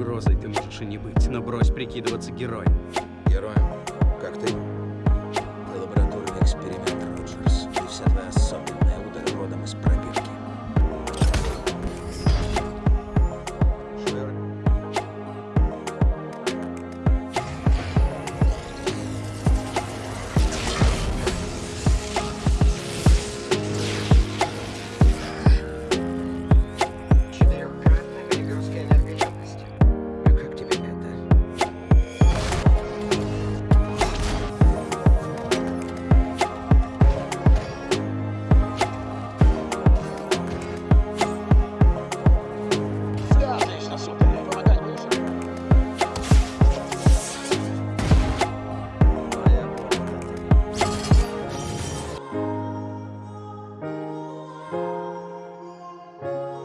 Угрозой ты можешь и не быть, но брось прикидываться героем. Героем, как ты.